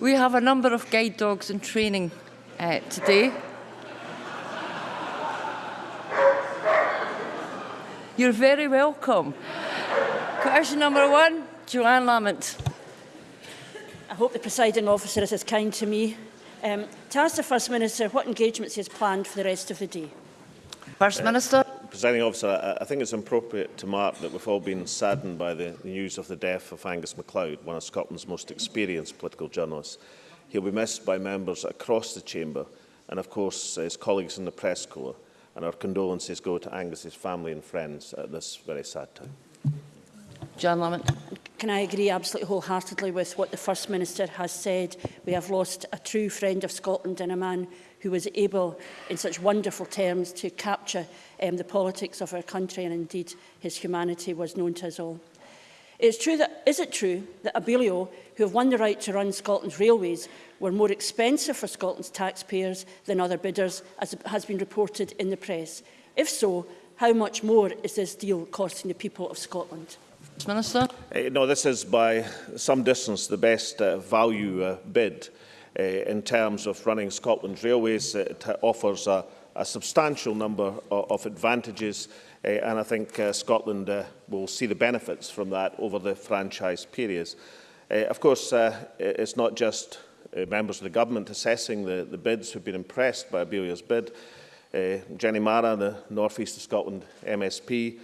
We have a number of guide dogs in training uh, today. You're very welcome. Question number one, Johann Lamont. I hope the presiding officer is as kind to me. Um, to ask the First Minister what engagements he has planned for the rest of the day. First Minister. Presiding officer, I, I think it's appropriate to mark that we've all been saddened by the news of the death of Angus MacLeod, one of Scotland's most experienced political journalists. He'll be missed by members across the chamber and, of course, uh, his colleagues in the press corps. And our condolences go to Angus's family and friends at this very sad time. John Lamont. Can I agree absolutely wholeheartedly with what the First Minister has said? We have lost a true friend of Scotland and a man who was able in such wonderful terms to capture um, the politics of our country and indeed his humanity was known to us all. It's true that, is it true that Abellio, who have won the right to run Scotland's railways, were more expensive for Scotland's taxpayers than other bidders, as has been reported in the press? If so, how much more is this deal costing the people of Scotland? Minister? Uh, no, this is by some distance the best uh, value uh, bid uh, in terms of running Scotland's railways. Eh, it offers a, a substantial number of, of advantages uh, and I think uh, Scotland uh, will see the benefits from that over the franchise periods. Uh, of course, uh, it's not just uh, members of the government assessing the, the bids who've been impressed by Abelia's bid. Uh, Jenny Mara, the North East of Scotland MSP,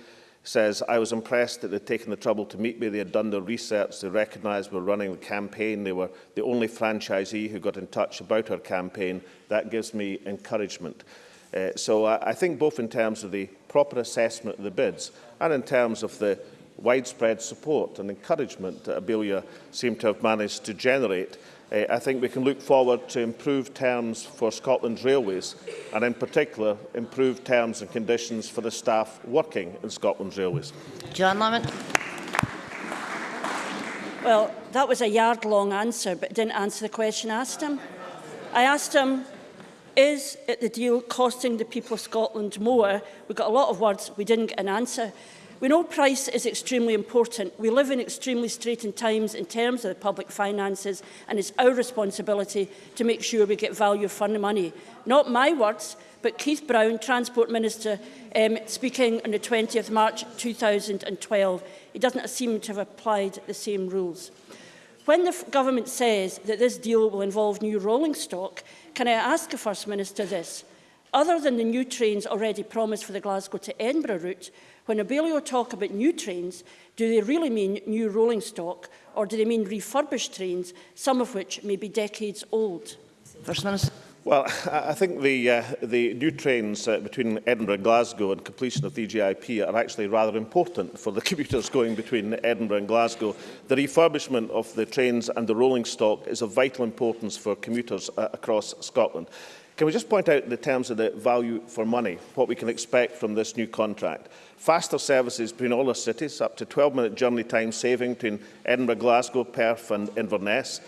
says, I was impressed that they'd taken the trouble to meet me. They had done their research. They recognised we're running the campaign. They were the only franchisee who got in touch about our campaign. That gives me encouragement. Uh, so I, I think both in terms of the proper assessment of the bids and in terms of the widespread support and encouragement that Abellio seemed to have managed to generate, uh, I think we can look forward to improved terms for Scotland's railways and in particular improved terms and conditions for the staff working in Scotland's railways. Johann Lamont. Well, that was a yard-long answer, but it didn't answer the question I asked him. I asked him Is it the deal costing the people of Scotland more? We got a lot of words, we didn't get an answer. We know price is extremely important. We live in extremely straitened times in terms of the public finances and it's our responsibility to make sure we get value for the money. Not my words, but Keith Brown, Transport Minister, um, speaking on the 20th March 2012. He doesn't seem to have applied the same rules. When the government says that this deal will involve new rolling stock, can I ask the First Minister this? Other than the new trains already promised for the Glasgow to Edinburgh route, When Abellio talk about new trains, do they really mean new rolling stock or do they mean refurbished trains, some of which may be decades old? First Minister. Well, I think the, uh, the new trains uh, between Edinburgh and Glasgow and completion of the EGIP are actually rather important for the commuters going between Edinburgh and Glasgow. The refurbishment of the trains and the rolling stock is of vital importance for commuters uh, across Scotland. Can we just point out the terms of the value for money, what we can expect from this new contract? Faster services between all our cities, up to 12-minute journey time saving between Edinburgh, Glasgow, Perth and Inverness,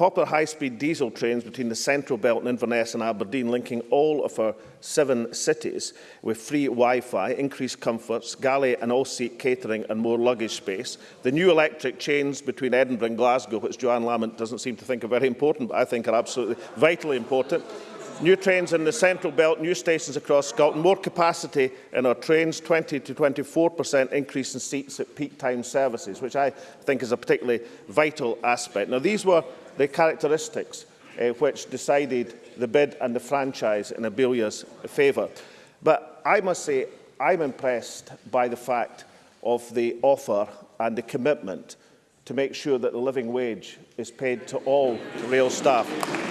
Popular high-speed diesel trains between the Central Belt and Inverness and Aberdeen, linking all of our seven cities with free Wi-Fi, increased comforts, galley and all-seat catering and more luggage space. The new electric chains between Edinburgh and Glasgow, which Johann Lamont doesn't seem to think are very important, but I think are absolutely vitally important. New trains in the Central Belt, new stations across Scotland, more capacity in our trains, 20 to 24% increase in seats at peak time services, which I think is a particularly vital aspect. Now, these were the characteristics uh, which decided the bid and the franchise in Abellio's favour. But I must say, I'm impressed by the fact of the offer and the commitment to make sure that the living wage is paid to all rail staff.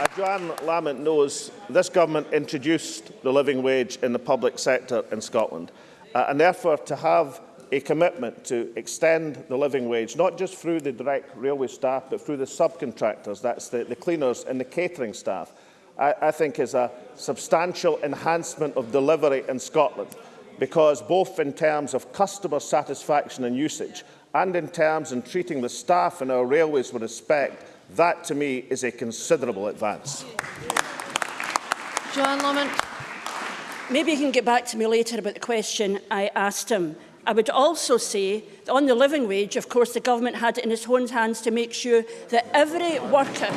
As Johann Lamont knows, this government introduced the living wage in the public sector in Scotland. Uh, and therefore, to have a commitment to extend the living wage, not just through the direct railway staff, but through the subcontractors, that's the, the cleaners and the catering staff, I, I think is a substantial enhancement of delivery in Scotland, because both in terms of customer satisfaction and usage, and in terms of treating the staff in our railways with respect, That, to me, is a considerable advance. John Lomond. Maybe you can get back to me later about the question I asked him. I would also say that on the living wage, of course, the government had it in its own hands to make sure that every worker,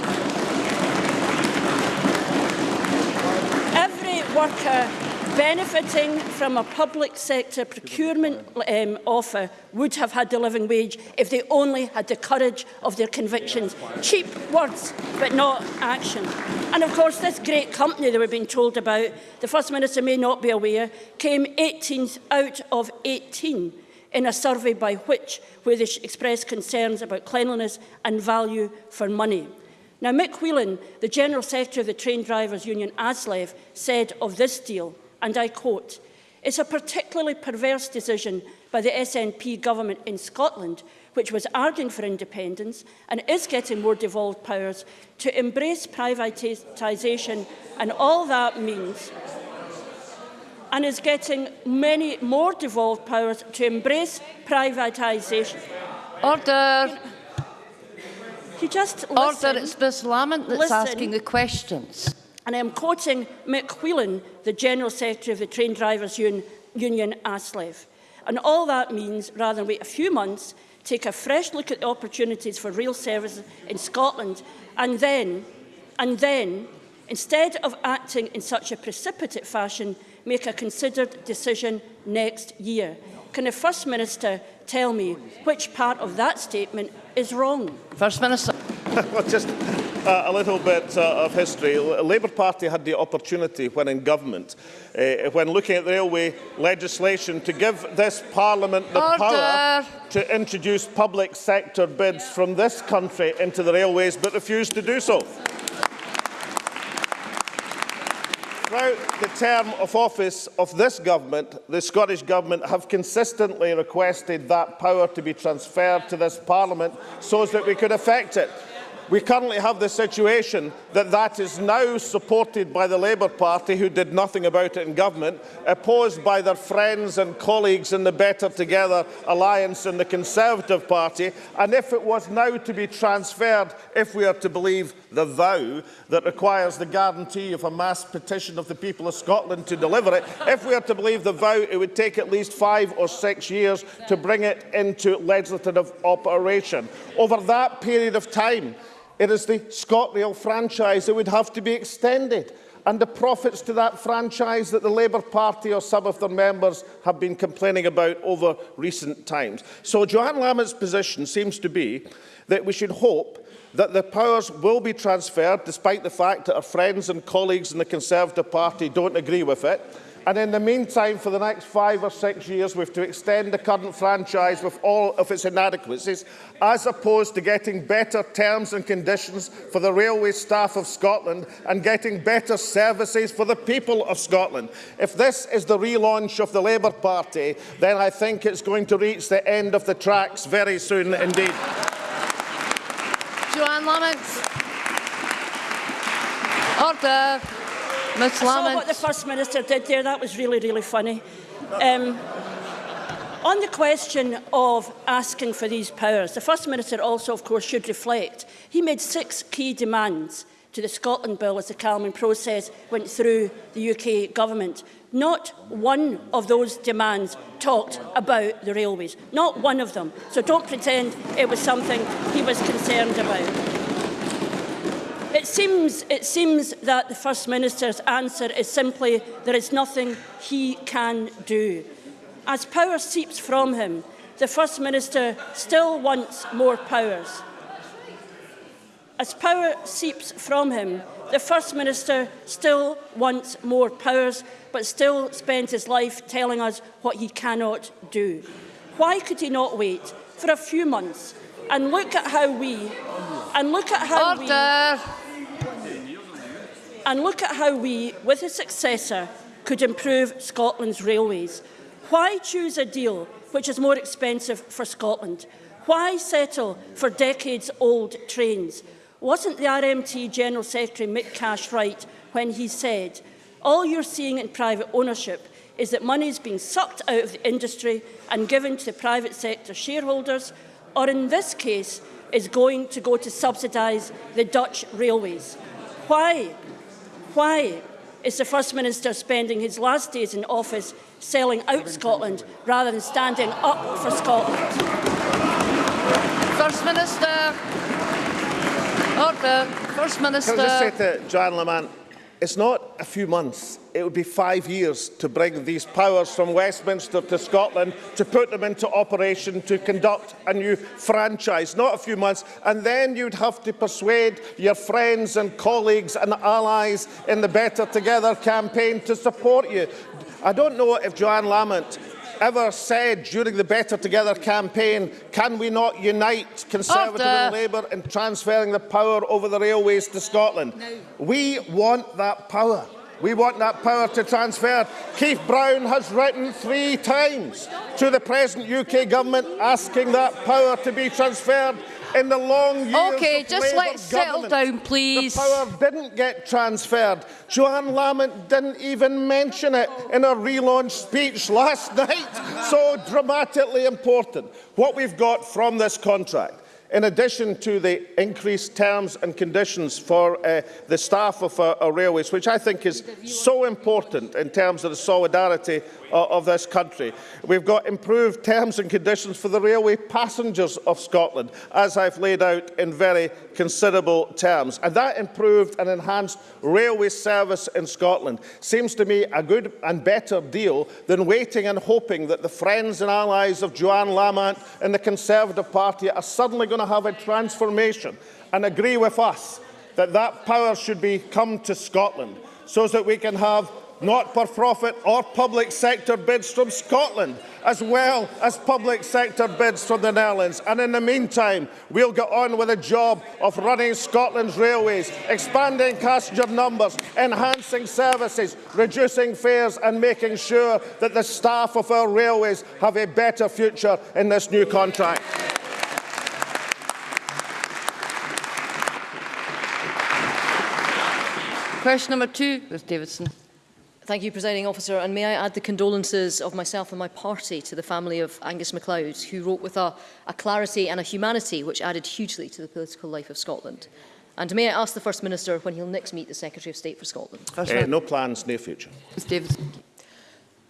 every worker benefiting from a public sector procurement um, offer would have had a living wage if they only had the courage of their convictions. Cheap words, but not action. And of course, this great company that were been told about, the First Minister may not be aware, came 18th out of 18 in a survey by which where they expressed concerns about cleanliness and value for money. Now, Mick Whelan, the General Secretary of the Train Drivers Union, ASLEV, said of this deal, and I quote, It's a particularly perverse decision by the SNP government in Scotland, which was arguing for independence and is getting more devolved powers, to embrace privatisation and all that means and is getting many more devolved powers to embrace privatisation. Order. You just Order. It's Ms Lamont that's Listen. asking the questions. And I am quoting Mick Whelan, the General Secretary of the Train Drivers Un Union, ASLEV. And all that means, rather than wait a few months, take a fresh look at the opportunities for rail service in Scotland and then, and then, instead of acting in such a precipitate fashion, make a considered decision next year. Can the First Minister tell me which part of that statement is wrong? First Minister. well, just uh, a little bit uh, of history. The Labour Party had the opportunity when in government, uh, when looking at railway legislation, to give this Parliament the Order. power to introduce public sector bids from this country into the railways, but refused to do so. Throughout the term of office of this government, the Scottish Government have consistently requested that power to be transferred to this Parliament so as that we could effect it. We currently have the situation that that is now supported by the Labour Party, who did nothing about it in government, opposed by their friends and colleagues in the Better Together alliance in the Conservative Party. And if it was now to be transferred, if we are to believe the vow that requires the guarantee of a mass petition of the people of Scotland to deliver it, if we are to believe the vow, it would take at least five or six years to bring it into legislative operation. Over that period of time, it is the ScotRail franchise that would have to be extended and the profits to that franchise that the Labour Party or some of their members have been complaining about over recent times. So Johann Lamont's position seems to be that we should hope that the powers will be transferred, despite the fact that our friends and colleagues in the Conservative Party don't agree with it, And in the meantime, for the next five or six years, we have to extend the current franchise with all of its inadequacies, as opposed to getting better terms and conditions for the railway staff of Scotland and getting better services for the people of Scotland. If this is the relaunch of the Labour Party, then I think it's going to reach the end of the tracks very soon indeed. Johann Lamont. Order. I saw what the First Minister did there. That was really, really funny. Um, on the question of asking for these powers, the First Minister also, of course, should reflect. He made six key demands to the Scotland Bill as the calming process went through the UK government. Not one of those demands talked about the railways. Not one of them. So don't pretend it was something he was concerned about. It seems, it seems that the First Minister's answer is simply there is nothing he can do. As power seeps from him, the First Minister still wants more powers. As power seeps from him, the First Minister still wants more powers, but still spends his life telling us what he cannot do. Why could he not wait for a few months and look at how we and look at how we Order. and look at how we, with a successor, could improve Scotland's railways. Why choose a deal which is more expensive for Scotland? Why settle for decades-old trains? Wasn't the RMT General Secretary Mick Cash right when he said, all you're seeing in private ownership is that money is being sucked out of the industry and given to the private sector shareholders, or in this case, is going to go to subsidise the Dutch railways. Why Why is the First Minister spending his last days in office selling out Scotland rather than standing up for Scotland? First Minister. Order. First Minister. Can I just say to Joanne Lamont, It's not a few months, it would be five years to bring these powers from Westminster to Scotland, to put them into operation, to conduct a new franchise, not a few months. And then you'd have to persuade your friends and colleagues and allies in the Better Together campaign to support you. I don't know if Joanne Lamont ever said during the Better Together campaign, can we not unite Conservative Order. and Labour in transferring the power over the railways to Scotland? No. We want that power. We want that power to transfer. Keith Brown has written three times to the present UK government asking that power to be transferred in the long years Okay, just let's settle down, please. The power didn't get transferred. Johann Lamont didn't even mention it in her relaunch speech last night. So dramatically important. What we've got from this contract in addition to the increased terms and conditions for uh, the staff of our, our railways, which I think is so important in terms of the solidarity of, of this country. We've got improved terms and conditions for the railway passengers of Scotland, as I've laid out in very considerable terms. And that improved and enhanced railway service in Scotland seems to me a good and better deal than waiting and hoping that the friends and allies of Johann Lamont and the Conservative Party are suddenly going to have a transformation and agree with us that that power should be come to Scotland so that we can have not-for-profit or public sector bids from Scotland, as well as public sector bids from the Netherlands. And in the meantime, we'll get on with the job of running Scotland's railways, expanding passenger numbers, enhancing services, reducing fares and making sure that the staff of our railways have a better future in this new contract. Question number two, Ruth Davidson. Thank you, Presiding Officer. And may I add the condolences of myself and my party to the family of Angus MacLeod, who wrote with a, a clarity and a humanity which added hugely to the political life of Scotland. And may I ask the First Minister when he'll next meet the Secretary of State for Scotland? Uh, eh, Minister. no plans, no future. Ms Davidson.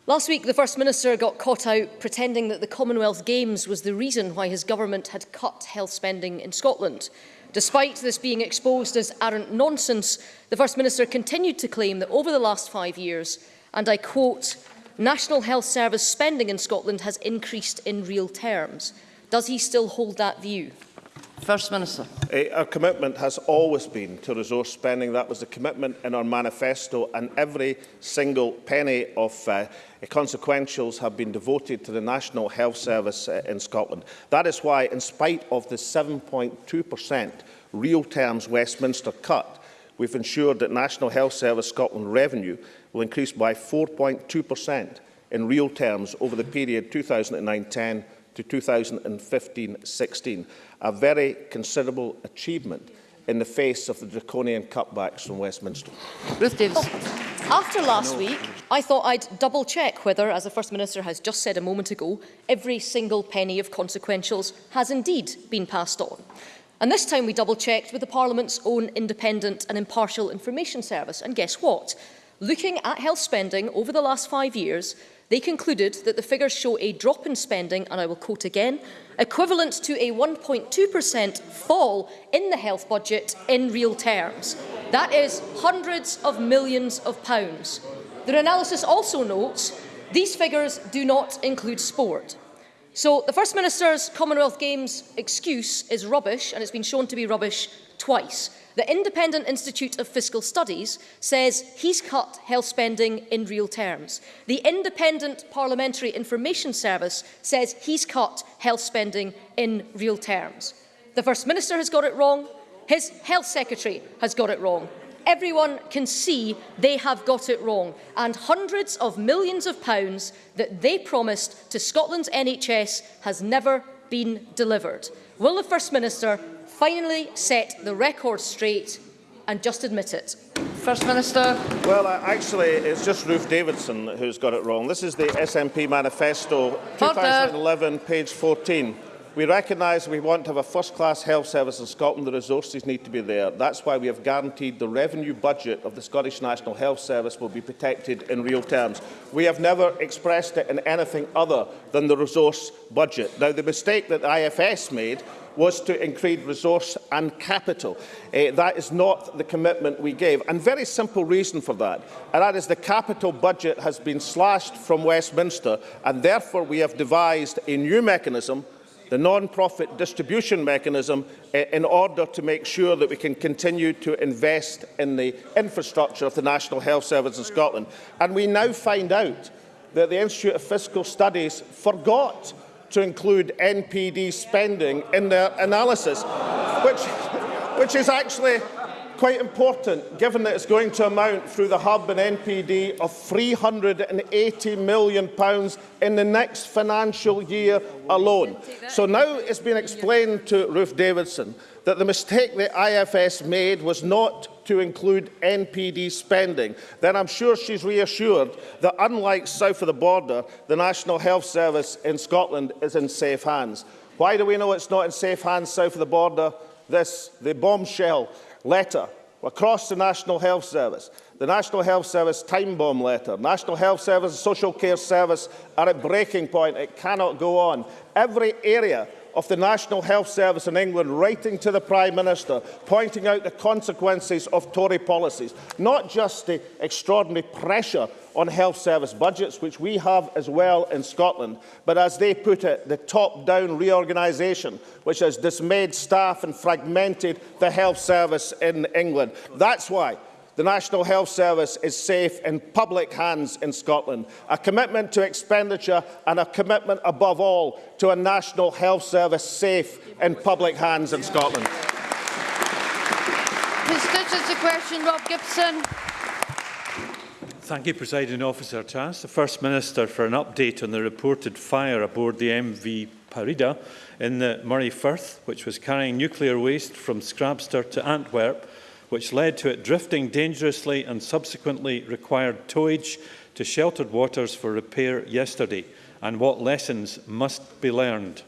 Last week, the First Minister got caught out pretending that the Commonwealth Games was the reason why his government had cut health spending in Scotland. Despite this being exposed as arrant nonsense, the First Minister continued to claim that over the last five years, and I quote, National Health Service spending in Scotland has increased in real terms. Does he still hold that view? First Minister. Uh, our commitment has always been to resource spending. That was the commitment in our manifesto and every single penny of uh, consequentials have been devoted to the National Health Service uh, in Scotland. That is why, in spite of the 7.2% real terms Westminster cut, we've ensured that National Health Service Scotland revenue will increase by 4.2% in real terms over the period 2009-10 to 2015-16, a very considerable achievement in the face of the draconian cutbacks from Westminster. Ruth Davis. Oh. After last week, I thought I'd double check whether, as the First Minister has just said a moment ago, every single penny of consequentials has indeed been passed on. And this time we double checked with the Parliament's own independent and impartial information service. And guess what? Looking at health spending over the last five years, They concluded that the figures show a drop in spending, and I will quote again, equivalent to a 1.2% fall in the health budget in real terms. That is hundreds of millions of pounds. Their analysis also notes these figures do not include sport. So the First Minister's Commonwealth Games excuse is rubbish, and it's been shown to be rubbish twice. The Independent Institute of Fiscal Studies says he's cut health spending in real terms. The Independent Parliamentary Information Service says he's cut health spending in real terms. The First Minister has got it wrong. His Health Secretary has got it wrong. Everyone can see they have got it wrong. And hundreds of millions of pounds that they promised to Scotland's NHS has never been delivered. Will the First Minister finally set the record straight and just admit it? First Minister. Well, uh, actually, it's just Ruth Davidson who's got it wrong. This is the SNP manifesto, 2011, page 14. We recognise we want to have a first-class health service in Scotland. The resources need to be there. That's why we have guaranteed the revenue budget of the Scottish National Health Service will be protected in real terms. We have never expressed it in anything other than the resource budget. Now, the mistake that IFS made was to increase resource and capital. Uh, that is not the commitment we gave. And very simple reason for that, and that is the capital budget has been slashed from Westminster, and therefore we have devised a new mechanism the non-profit distribution mechanism in order to make sure that we can continue to invest in the infrastructure of the National Health Service in Scotland. And we now find out that the Institute of Fiscal Studies forgot to include NPD spending in their analysis, which, which is actually quite important, given that it's going to amount through the Hub and NPD of £380 million in the next financial year alone. So now it's been explained to Ruth Davidson that the mistake the IFS made was not to include NPD spending, then I'm sure she's reassured that unlike south of the border, the National Health Service in Scotland is in safe hands. Why do we know it's not in safe hands south of the border? This, the bombshell letter across the National Health Service. The National Health Service time bomb letter. National Health Service Social Care Service are at breaking point. It cannot go on. Every area of the National Health Service in England writing to the Prime Minister, pointing out the consequences of Tory policies, not just the extraordinary pressure on health service budgets, which we have as well in Scotland, but as they put it, the top-down reorganisation, which has dismayed staff and fragmented the health service in England. That's why the National Health Service is safe in public hands in Scotland. A commitment to expenditure and a commitment, above all, to a National Health Service safe in public hands in Scotland. Constituency question, Rob Gibson. Thank you, Presiding Officer. To ask the First Minister for an update on the reported fire aboard the MV Parida in the Murray Firth, which was carrying nuclear waste from Scrabster to Antwerp, which led to it drifting dangerously and subsequently required towage to sheltered waters for repair yesterday, and what lessons must be learned?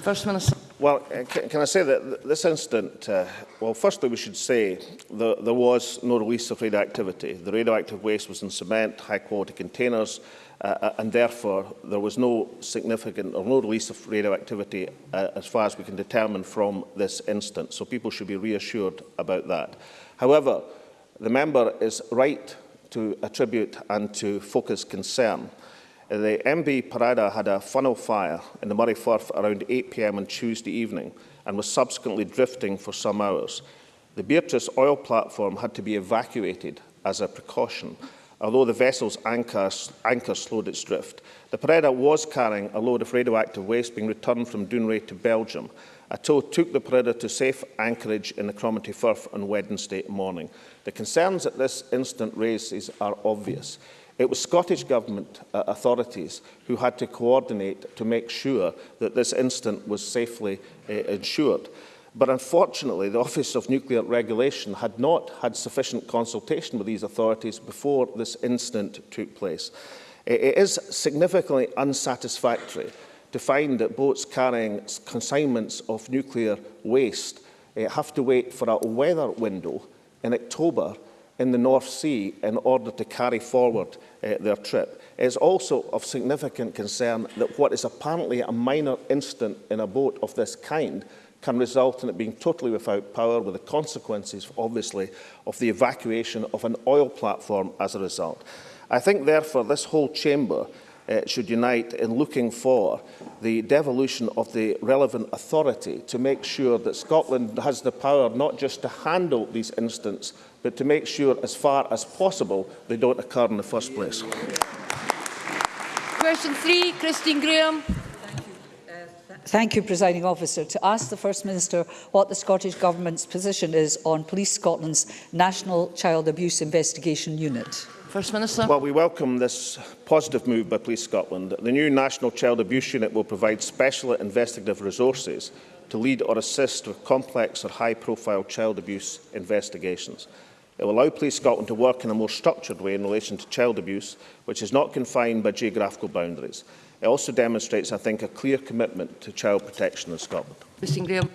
First Minister. Well, uh, can I say that this incident, uh, well, firstly, we should say that there was no release of radioactivity. The radioactive waste was in cement, high-quality containers, uh, uh, and therefore there was no significant or no release of radioactivity uh, as far as we can determine from this instance. So people should be reassured about that. However, the member is right to attribute and to focus concern The MV Parida had a funnel fire in the Moray Firth around 8pm on Tuesday evening and was subsequently drifting for some hours. The Beatrice oil platform had to be evacuated as a precaution although the vessel's anchor, anchor slowed its drift. The Parida was carrying a load of radioactive waste being returned from Dounreay to Belgium. A tow took the Parida to safe anchorage in the Cromarty Firth on Wednesday morning. The concerns that this incident raises are obvious. It was Scottish Government uh, authorities who had to coordinate to make sure that this incident was safely uh, ensured. But unfortunately, the Office of Nuclear Regulation had not had sufficient consultation with these authorities before this incident took place. It is significantly unsatisfactory to find that boats carrying consignments of nuclear waste uh, have to wait for a weather window in October in the North Sea in order to carry forward uh, their trip. It is also of significant concern that what is apparently a minor incident in a boat of this kind can result in it being totally without power, with the consequences, obviously, of the evacuation of an oil platform as a result. I think, therefore, this whole chamber uh, should unite in looking for the devolution of the relevant authority to make sure that Scotland has the power not just to handle these incidents, but to make sure, as far as possible, they don't occur in the first place. Question three, Christine Grahame. Thank you, Presiding Officer. To ask the First Minister what the Scottish Government's position is on Police Scotland's National Child Abuse Investigation Unit. First Minister. Well, we welcome this positive move by Police Scotland. The new National Child Abuse Unit will provide special investigative resources to lead or assist with complex or high-profile child abuse investigations. It will allow Police Scotland to work in a more structured way in relation to child abuse, which is not confined by geographical boundaries. It also demonstrates, I think, a clear commitment to child protection in Scotland. Mr. Graham.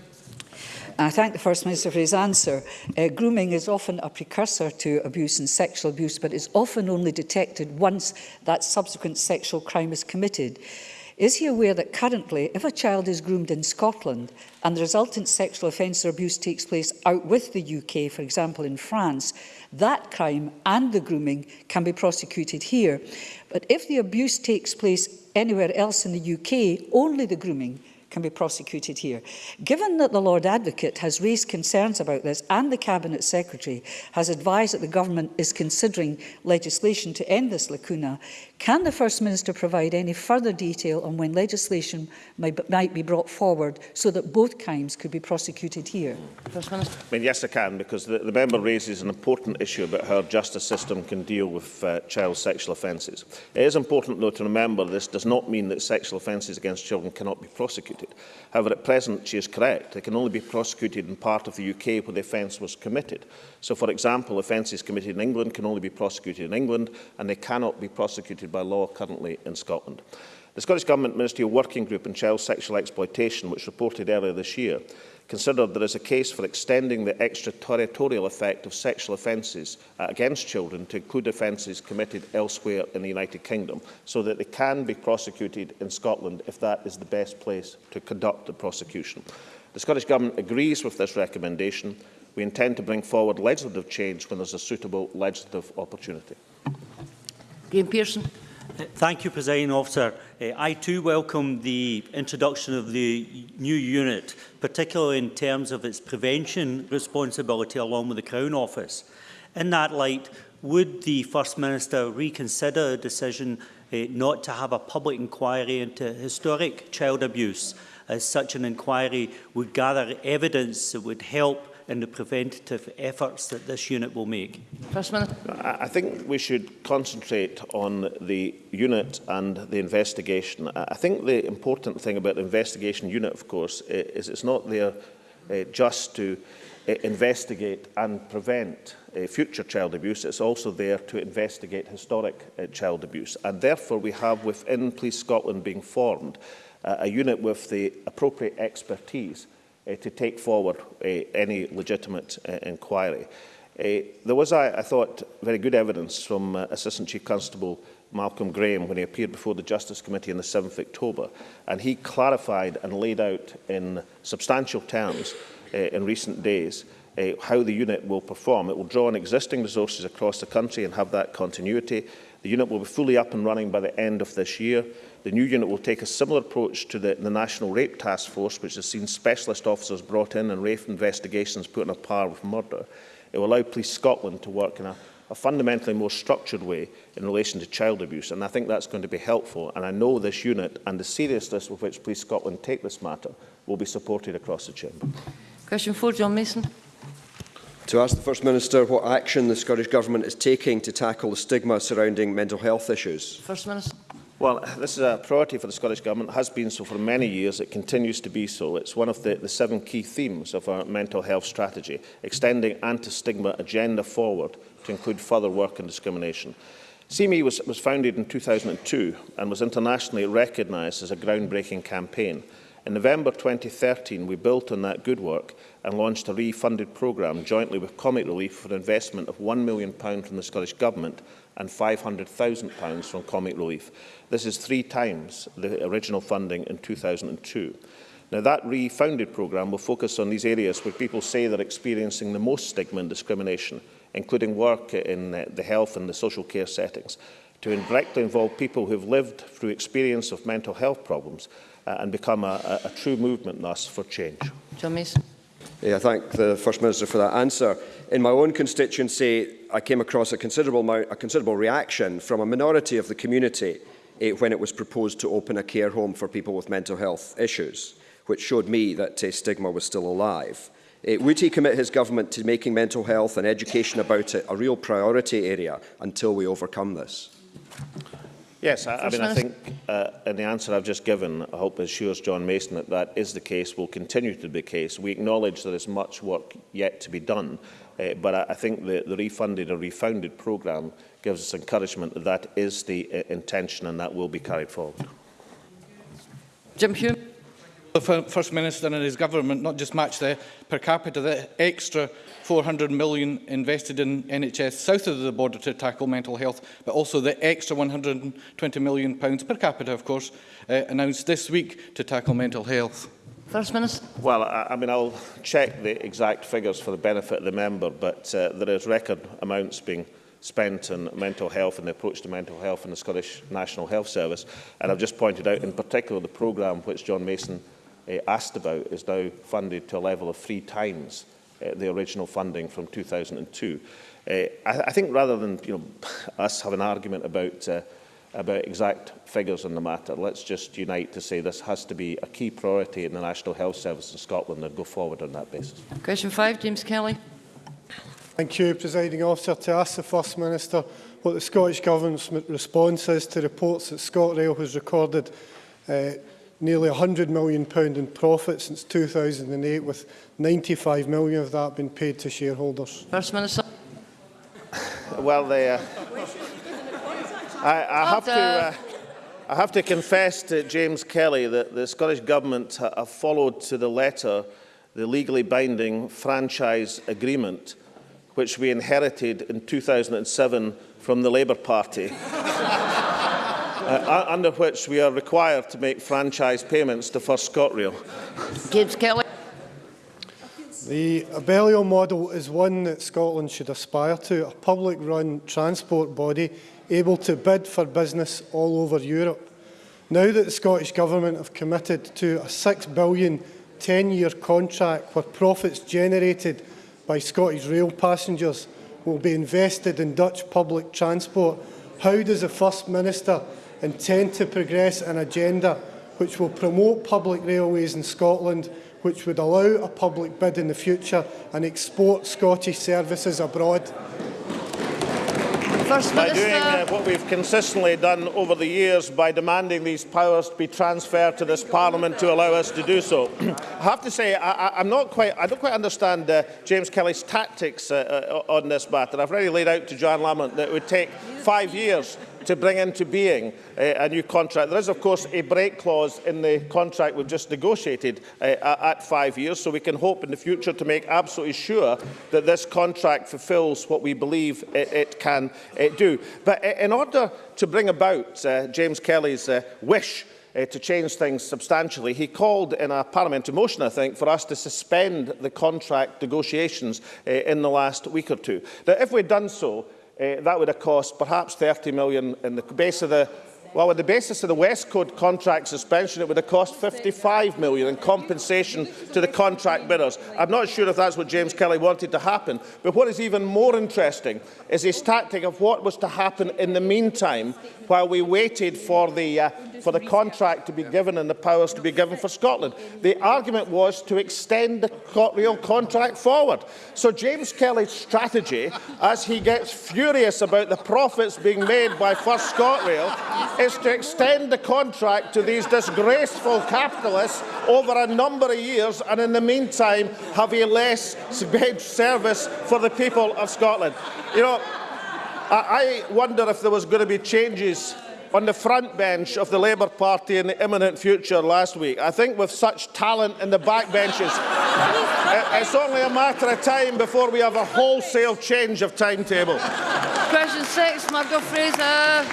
I thank the First Minister for his answer. Uh, grooming is often a precursor to abuse and sexual abuse, but is often only detected once that subsequent sexual crime is committed. Is he aware that currently, if a child is groomed in Scotland and the resultant sexual offence or abuse takes place out with the UK, for example in France, that crime and the grooming can be prosecuted here. But if the abuse takes place anywhere else in the UK, only the grooming can be prosecuted here. Given that the Lord Advocate has raised concerns about this and the Cabinet Secretary has advised that the government is considering legislation to end this lacuna, can the First Minister provide any further detail on when legislation might, might be brought forward so that both crimes could be prosecuted here? First Minister. I mean, yes, I can, because the, the member raises an important issue about how our justice system can deal with uh, child sexual offences. It is important, though, to remember this does not mean that sexual offences against children cannot be prosecuted market. However, at present, she is correct. They can only be prosecuted in part of the UK where the offence was committed. So, for example, offences committed in England can only be prosecuted in England and they cannot be prosecuted by law currently in Scotland. The Scottish Government Ministerial Working Group on Child Sexual Exploitation, which reported earlier this year, considered there is a case for extending the extraterritorial effect of sexual offences against children to include offences committed elsewhere in the United Kingdom, so that they can be prosecuted in Scotland if that is the best place to conduct the prosecution. The Scottish Government agrees with this recommendation. We intend to bring forward legislative change when there is a suitable legislative opportunity. Graham Pearson. Thank you, Presiding Officer. Uh, I too welcome the introduction of the new unit, particularly in terms of its prevention responsibility along with the Crown Office. In that light, would the First Minister reconsider a decision uh, not to have a public inquiry into historic child abuse, as such an inquiry would gather evidence that would help in the preventative efforts that this unit will make? First Minister. I think we should concentrate on the unit and the investigation. I think the important thing about the investigation unit, of course, is it's not there uh, just to uh, investigate and prevent uh, future child abuse. It's also there to investigate historic uh, child abuse. And therefore, we have within Police Scotland being formed uh, a unit with the appropriate expertise uh, to take forward uh, any legitimate uh, inquiry. Uh, there was, I, I thought, very good evidence from uh, Assistant Chief Constable Malcolm Graham when he appeared before the Justice Committee on the 7th October, and he clarified and laid out in substantial terms uh, in recent days uh, how the unit will perform. It will draw on existing resources across the country and have that continuity. The unit will be fully up and running by the end of this year. The new unit will take a similar approach to the, the National Rape Task Force, which has seen specialist officers brought in and rape investigations put on a par with murder. It will allow Police Scotland to work in a, a fundamentally more structured way in relation to child abuse, and I think that's going to be helpful. And I know this unit and the seriousness with which Police Scotland take this matter will be supported across the Chamber. Question 4, John Mason to ask the First Minister what action the Scottish Government is taking to tackle the stigma surrounding mental health issues. First Minister. Well, this is a priority for the Scottish Government, it has been so for many years, it continues to be so. It's one of the, the seven key themes of our mental health strategy, extending anti-stigma agenda forward to include further work on discrimination. CME was, was founded in 2002 and was internationally recognised as a groundbreaking campaign. In November 2013, we built on that good work and launched a refunded programme jointly with Comic Relief for an investment of £1 million from the Scottish Government and £500,000 from Comic Relief. This is three times the original funding in 2002. Now, that refounded programme will focus on these areas where people say they're experiencing the most stigma and discrimination, including work in uh, the health and the social care settings, to directly involve people who've lived through experience of mental health problems uh, and become a, a, a true movement thus for change. John Mason. Yeah, I thank the First Minister for that answer. In my own constituency, I came across a considerable, amount, a considerable reaction from a minority of the community eh, when it was proposed to open a care home for people with mental health issues, which showed me that uh, stigma was still alive. Uh, would he commit his government to making mental health and education about it a real priority area until we overcome this? Yes, I, I mean, I think uh, in the answer I've just given, I hope assures John Mason that that is the case, will continue to be the case. We acknowledge there is much work yet to be done, uh, but I, I think the, the refunded or refounded programme gives us encouragement that that is the uh, intention and that will be carried forward. Jim Hume the First Minister and his government not just match the per capita, the extra 400 million invested in NHS south of the border to tackle mental health, but also the extra 120 million pounds per capita, of course, uh, announced this week to tackle mental health. First Minister. Well, I, I mean, I'll check the exact figures for the benefit of the member, but uh, there is record amounts being spent on mental health and the approach to mental health in the Scottish National Health Service. And I've just pointed out in particular the programme which John Mason uh, asked about is now funded to a level of three times uh, the original funding from 2002. Uh, eh, I, I think rather than you know, us have an argument about, uh, about exact figures on the matter, let's just unite to say this has to be a key priority in the National Health Service in Scotland and go forward on that basis. Question five, James Kelly. Thank you, Presiding Officer. To ask the First Minister what the Scottish Government's response is to reports that ScotRail has recorded uh, nearly £100 million in profit since 2008, with £95 million of that being paid to shareholders. First Minister. well, they, uh, I, I, have to, uh, I have to confess to James Kelly that the Scottish Government have followed to the letter the legally binding franchise agreement which we inherited in 2007 from the Labour Party. uh, under which we are required to make franchise payments to First ScotRail. Gibbs Kelly. The Abellio model is one that Scotland should aspire to, a public-run transport body able to bid for business all over Europe. Now that the Scottish Government have committed to a £6 billion 10-year contract where profits generated by Scottish rail passengers will be invested in Dutch public transport, how does the First Minister intend to progress an agenda which will promote public railways in Scotland, which would allow a public bid in the future and export Scottish services abroad? First by Minister. doing uh, what we've consistently done over the years by demanding these powers to be transferred to this Parliament to allow us to do so. I have to say, I, I, I'm not quite, I don't quite understand uh, James Kelly's tactics uh, uh, on this matter. I've already laid out to Johann Lamont that it would take five years to bring into being uh, a new contract. There is, of course, a break clause in the contract we've just negotiated uh, at five years, so we can hope in the future to make absolutely sure that this contract fulfills what we believe it, it can uh, do. But uh, in order to bring about uh, James Kelly's uh, wish uh, to change things substantially. He called in a parliamentary motion, I think, for us to suspend the contract negotiations uh, in the last week or two. Now, if we'd done so, Uh, that would have cost perhaps 30 million in the base of the well, on the basis of the West Code contract suspension, it would have cost 55 million in compensation to the contract bidders. I'm not sure if that's what James Kelly wanted to happen, but what is even more interesting is his tactic of what was to happen in the meantime while we waited for the uh, for the contract to be given and the powers to be given for Scotland. The argument was to extend the ScotRail contract forward. So James Kelly's strategy, as he gets furious about the profits being made by First ScotRail, is to extend the contract to these disgraceful capitalists over a number of years and in the meantime have a less service for the people of Scotland. You know, I wonder if there was going to be changes on the front bench of the Labour Party in the imminent future last week. I think with such talent in the back benches, it's only a matter of time before we have a wholesale change of timetable. Question six, Murdo Fraser.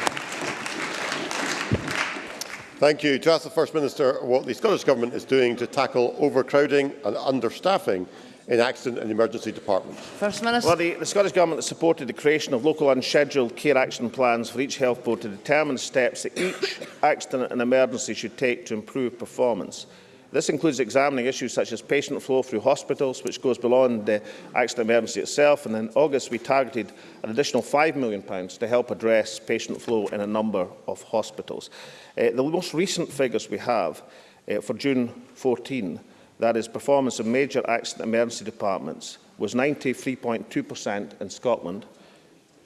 Thank you. To ask the First Minister what the Scottish Government is doing to tackle overcrowding and understaffing in accident and emergency departments. First Minister. Well, the, the Scottish Government has supported the creation of local unscheduled care action plans for each health board to determine steps that each accident and emergency should take to improve performance. This includes examining issues such as patient flow through hospitals, which goes beyond the accident and emergency itself. And in August, we targeted an additional £5 million to help address patient flow in a number of hospitals. Uh, the most recent figures we have uh, for June 14, that is performance of major accident emergency departments, was 93.2% in Scotland,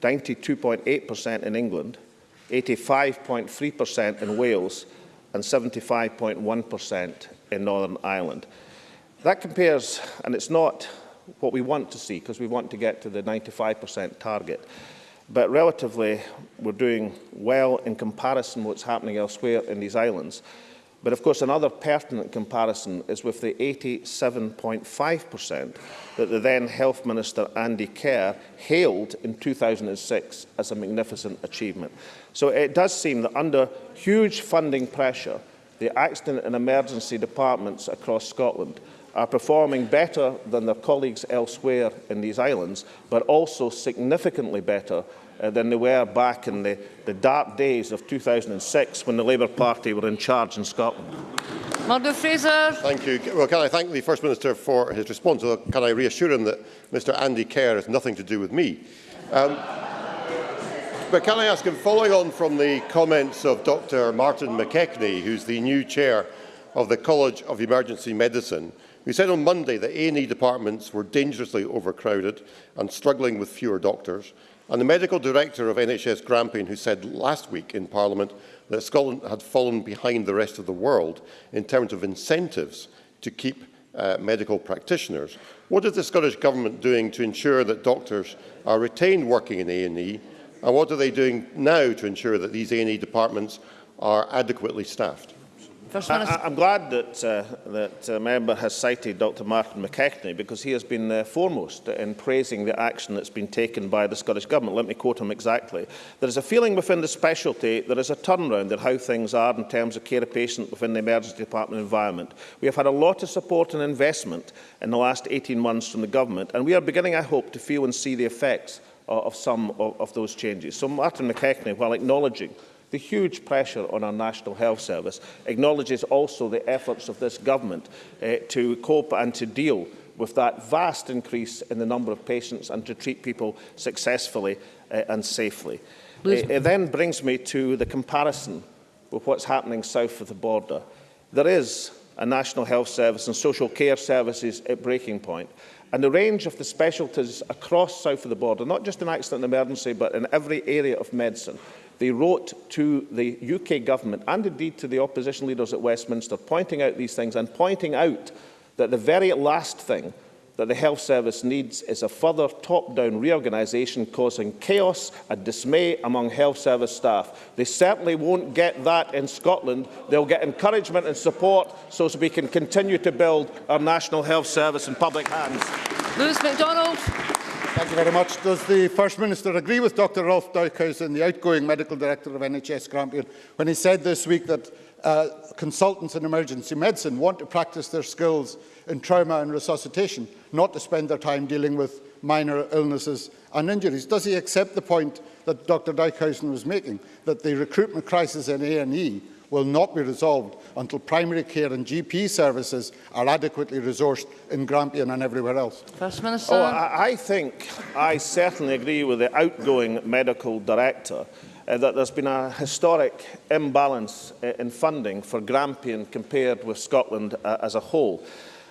92.8% in England, 85.3% in Wales and 75.1% in Northern Ireland. That compares, and it's not what we want to see, because we want to get to the 95% target. But relatively, we're doing well in comparison to what's happening elsewhere in these islands. But of course, another pertinent comparison is with the 87.5% that the then Health Minister Andy Kerr hailed in 2006 as a magnificent achievement. So it does seem that under huge funding pressure, the accident and emergency departments across Scotland are performing better than their colleagues elsewhere in these islands, but also significantly better uh, than they were back in the, the dark days of 2006 when the Labour Party were in charge in Scotland. Murdo Fraser. Thank you. Well, can I thank the First Minister for his response? Or can I reassure him that Mr Andy Kerr has nothing to do with me? Um, but can I ask him, following on from the comments of Dr Martin McKechnie, who's the new chair of the College of Emergency Medicine, who said on Monday that A&E departments were dangerously overcrowded and struggling with fewer doctors, and the medical director of NHS Grampian, who said last week in Parliament that Scotland had fallen behind the rest of the world in terms of incentives to keep uh, medical practitioners. What is the Scottish Government doing to ensure that doctors are retained working in A&E, and what are they doing now to ensure that these A&E departments are adequately staffed? First I, I'm glad that uh, that uh, member has cited Dr Martin McKechnie because he has been uh, foremost in praising the action that's been taken by the Scottish Government. Let me quote him exactly. There is a feeling within the specialty there is a turnaround in how things are in terms of care of patient within the emergency department environment. We have had a lot of support and investment in the last 18 months from the Government and we are beginning, I hope, to feel and see the effects of, of some of, of those changes. So Martin McKechnie, while acknowledging the huge pressure on our National Health Service, acknowledges also the efforts of this government uh, to cope and to deal with that vast increase in the number of patients and to treat people successfully uh, and safely. Eh, it, it then brings me to the comparison with what's happening south of the border. There is a National Health Service and social care services at breaking point. And the range of the specialties across south of the border, not just in accident and emergency, but in every area of medicine, They wrote to the UK government and indeed to the opposition leaders at Westminster, pointing out these things and pointing out that the very last thing that the health service needs is a further top-down reorganisation causing chaos and dismay among health service staff. They certainly won't get that in Scotland. They'll get encouragement and support so we can continue to build our national health service in public hands. Lewis. Thank you very much. Does the First Minister agree with Dr Roelf Dijkhuizen, the outgoing Medical Director of NHS Grampian, when he said this week that uh, consultants in emergency medicine want to practice their skills in trauma and resuscitation, not to spend their time dealing with minor illnesses and injuries? Does he accept the point that Dr Dijkhuizen was making, that the recruitment crisis in A&E will not be resolved until primary care and GP services are adequately resourced in Grampian and everywhere else? First Minister. Oh, I, I think I certainly agree with the outgoing medical director uh, that there's been a historic imbalance uh, in funding for Grampian compared with Scotland uh, as a whole.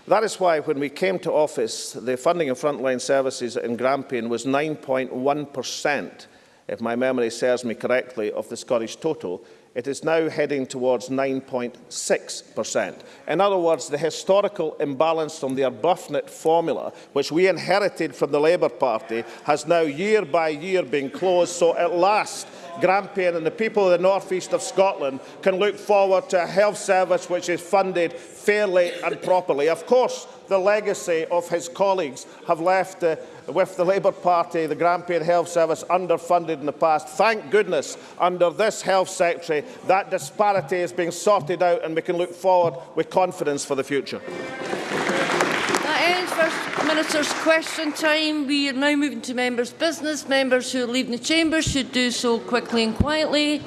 That is why when we came to office, the funding of frontline services in Grampian was 9.1%, if my memory serves me correctly, of the Scottish total. It is now heading towards 9.6%. In other words, the historical imbalance from the Arbuthnot formula, which we inherited from the Labour Party, has now year by year been closed. So at last, Grampian and the people of the northeast of Scotland can look forward to a health service which is funded fairly and properly. Of course, the legacy of his colleagues have left uh, with the Labour Party, the Grampian Health Service, underfunded in the past. Thank goodness, under this Health Secretary, that disparity is being sorted out and we can look forward with confidence for the future. That ends First Minister's question time. We are now moving to members' business. Members who leaving the chamber should do so quickly and quietly.